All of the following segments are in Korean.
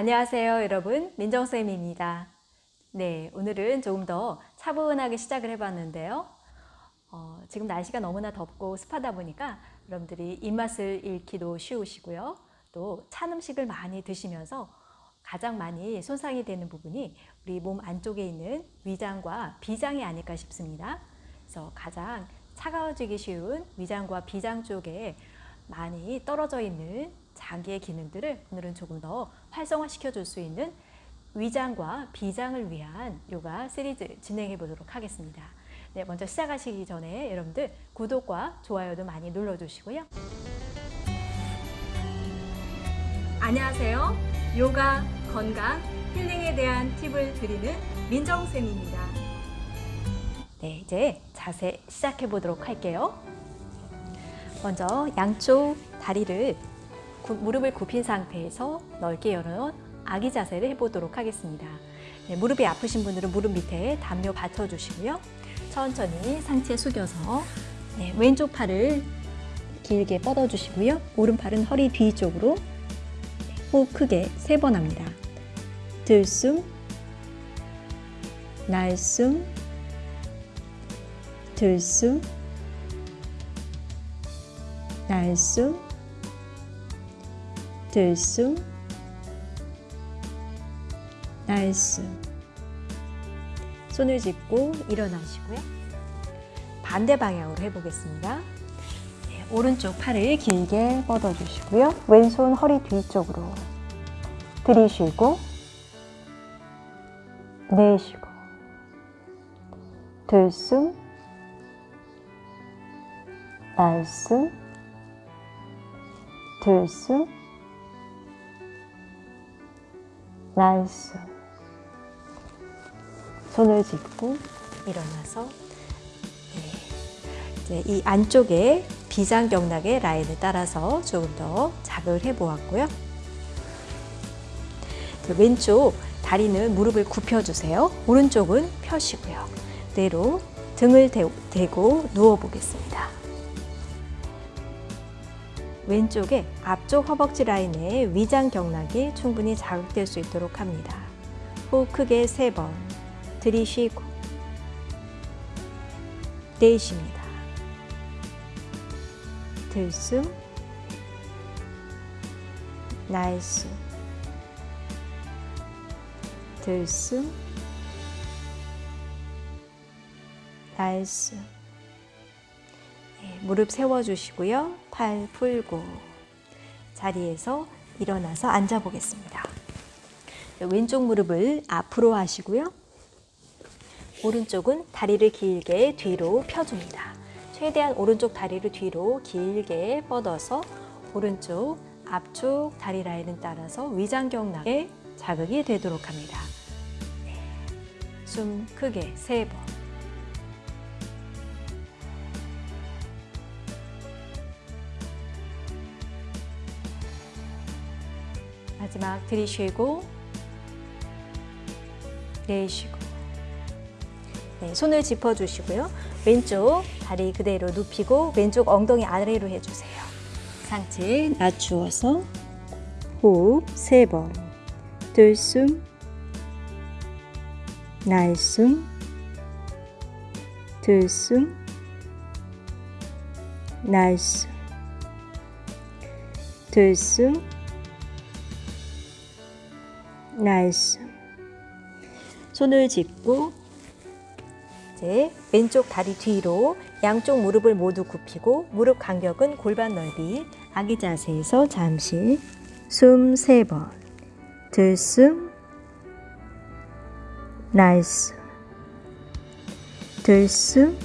안녕하세요 여러분. 민정쌤입니다. 네 오늘은 조금 더 차분하게 시작을 해봤는데요. 어, 지금 날씨가 너무나 덥고 습하다 보니까 여러분들이 입맛을 잃기도 쉬우시고요. 또 찬 음식을 많이 드시면서 가장 많이 손상이 되는 부분이 우리 몸 안쪽에 있는 위장과 비장이 아닐까 싶습니다. 그래서 가장 차가워지기 쉬운 위장과 비장 쪽에 많이 떨어져 있는 자기의 기능들을 오늘은 조금 더 활성화시켜 줄 수 있는 위장과 비장을 위한 요가 시리즈 진행해 보도록 하겠습니다. 네, 먼저 시작하시기 전에 여러분들 구독과 좋아요도 많이 눌러주시고요. 안녕하세요. 요가, 건강, 힐링에 대한 팁을 드리는 민정쌤입니다. 네, 이제 자세 시작해 보도록 할게요. 먼저 양쪽 다리를 무릎을 굽힌 상태에서 넓게 열어놓은 아기 자세를 해보도록 하겠습니다. 네, 무릎이 아프신 분들은 무릎 밑에 담요 받쳐주시고요. 천천히 상체 숙여서 네, 왼쪽 팔을 길게 뻗어주시고요. 오른팔은 허리 뒤쪽으로 호흡 크게 세 번 합니다. 들숨, 날숨, 들숨, 날숨, 들숨, 날숨. 손을 짚고 일어나시고요. 반대 방향으로 해보겠습니다. 네, 오른쪽 팔을 길게 뻗어주시고요. 왼손 허리 뒤쪽으로 들이쉬고 내쉬고 들숨, 날숨, 들숨, 날숨. 손을 짚고 일어나서 네. 이 안쪽에 비장경락의 라인을 따라서 조금 더 자극을 해보았고요. 왼쪽 다리는 무릎을 굽혀주세요. 오른쪽은 펴시고요. 그대로 등을 대고 누워보겠습니다. 왼쪽에 앞쪽 허벅지 라인에 위장 경락이 충분히 자극될 수 있도록 합니다. 호흡 크게 세번 들이쉬고 내쉽니다. 들숨 날숨 들숨 날숨 네, 무릎 세워주시고요. 팔 풀고 자리에서 일어나서 앉아 보겠습니다. 왼쪽 무릎을 앞으로 하시고요. 오른쪽은 다리를 길게 뒤로 펴줍니다. 최대한 오른쪽 다리를 뒤로 길게 뻗어서 오른쪽 앞쪽 다리 라인을 따라서 위장경락에 자극이 되도록 합니다. 네. 숨 크게 세 번. 마지막 들이쉬고 내쉬고 네, 손을 짚어주시고요. 왼쪽 다리 그대로 눕히고 왼쪽 엉덩이 아래로 해주세요. 상체 낮추어서 호흡 세번 들숨 날숨 들숨 날숨 들숨 날숨 손을 짚고 이제 왼쪽 다리 뒤로 양쪽 무릎을 모두 굽히고 무릎 간격은 골반 넓이 아기 자세에서 잠시 숨 세 번. 들숨. 날숨 들숨.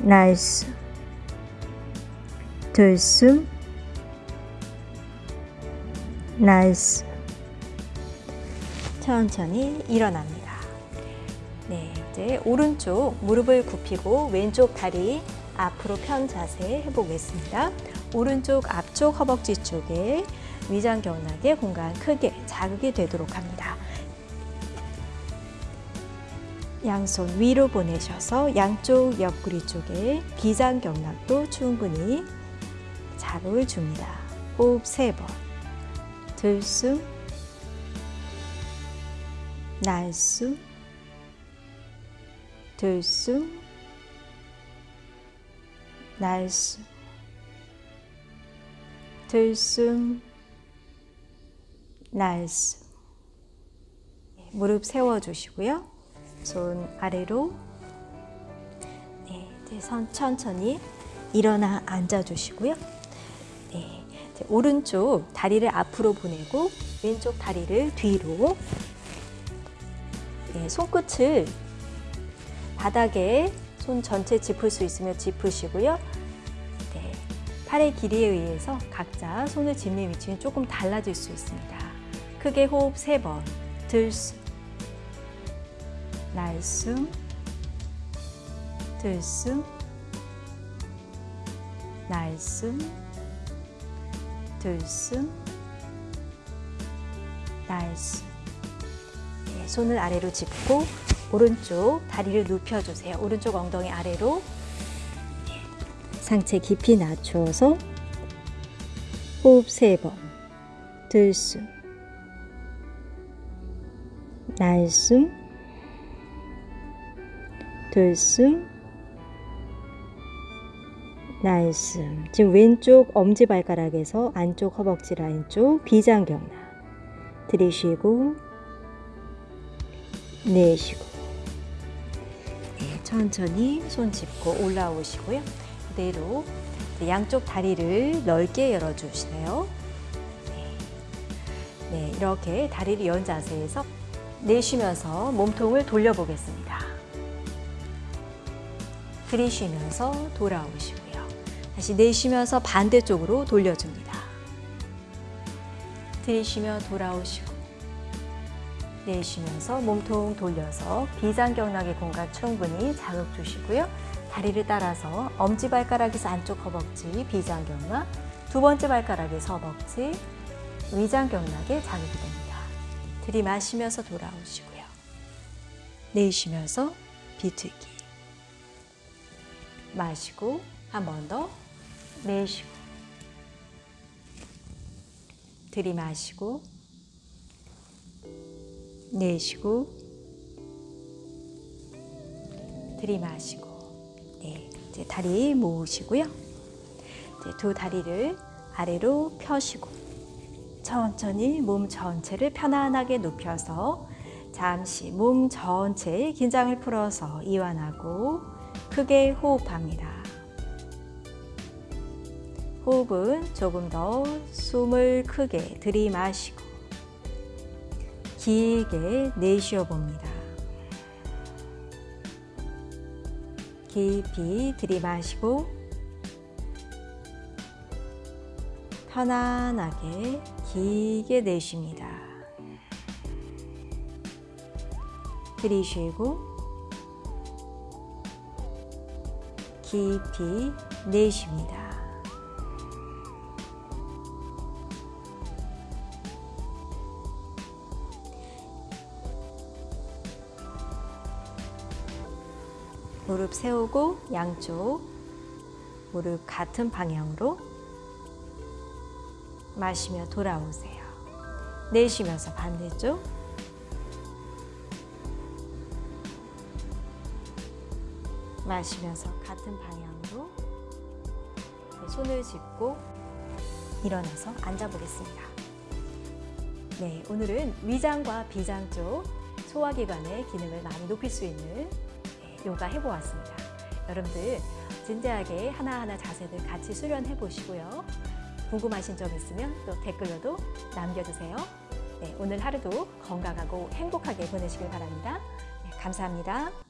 날숨 들숨. 날숨 천천히 일어납니다. 네, 이제 오른쪽 무릎을 굽히고 왼쪽 다리 앞으로 편 자세 해보겠습니다. 오른쪽 앞쪽 허벅지 쪽에 위장 견학의 공간 크게 자극이 되도록 합니다. 양손 위로 보내셔서 양쪽 옆구리 쪽에 비장 경락도 충분히 자극을 줍니다. 호흡 세 번. 들숨 날숨 들숨 날숨 들숨 날숨 무릎 세워주시고요. 손 아래로 네, 선 천천히 일어나 앉아주시고요. 네, 오른쪽 다리를 앞으로 보내고 왼쪽 다리를 뒤로 네, 손끝을 바닥에 손 전체 짚을 수 있으면 짚으시고요. 네, 팔의 길이에 의해서 각자 손을 짚는 위치는 조금 달라질 수 있습니다. 크게 호흡 세 번, 들숨, 날숨, 들숨, 날숨, 들숨, 날숨. 네, 손을 아래로 짚고 오른쪽 다리를 눕혀주세요. 오른쪽 엉덩이 아래로 네, 상체 깊이 낮춰서 호흡 세 번, 들숨, 날숨, 들숨, 날숨. 지금 왼쪽 엄지발가락에서 안쪽 허벅지 라인 쪽 비장경락. 들이쉬고, 내쉬고. 네, 천천히 손 짚고 올라오시고요. 그대로 양쪽 다리를 넓게 열어주세요. 네. 네, 이렇게 다리를 연 자세에서 내쉬면서 몸통을 돌려보겠습니다. 들이쉬면서 돌아오시고요. 다시 내쉬면서 반대쪽으로 돌려줍니다. 들이쉬며 돌아오시고 내쉬면서 몸통 돌려서 비장경락의 공간 충분히 자극 주시고요. 다리를 따라서 엄지발가락에서 안쪽 허벅지 비장경락, 두 번째 발가락에서 허벅지 위장경락에 자극이 됩니다. 들이마시면서 돌아오시고요. 내쉬면서 비틀기. 마시고 한 번 더 내쉬고 들이마시고 내쉬고 들이마시고 네, 이제 다리 모으시고요. 이제 두 다리를 아래로 펴시고 천천히 몸 전체를 편안하게 눕혀서 잠시 몸 전체의 긴장을 풀어서 이완하고 크게 호흡합니다. 호흡은 조금 더 숨을 크게 들이마시고 길게 내쉬어 봅니다. 깊이 들이마시고 편안하게 길게 내쉽니다. 들이쉬고 깊이 내쉽니다. 무릎 세우고 양쪽 무릎 같은 방향으로 마시며 돌아오세요. 내쉬면서 반대쪽 마시면서 같은 방향으로 손을 짚고 일어나서 앉아보겠습니다. 네, 오늘은 위장과 비장 쪽 소화기관의 기능을 많이 높일 수 있는 네, 요가 해보았습니다. 여러분들 진지하게 하나하나 자세들 같이 수련해 보시고요. 궁금하신 점 있으면 또 댓글로도 남겨주세요. 네, 오늘 하루도 건강하고 행복하게 보내시길 바랍니다. 네, 감사합니다.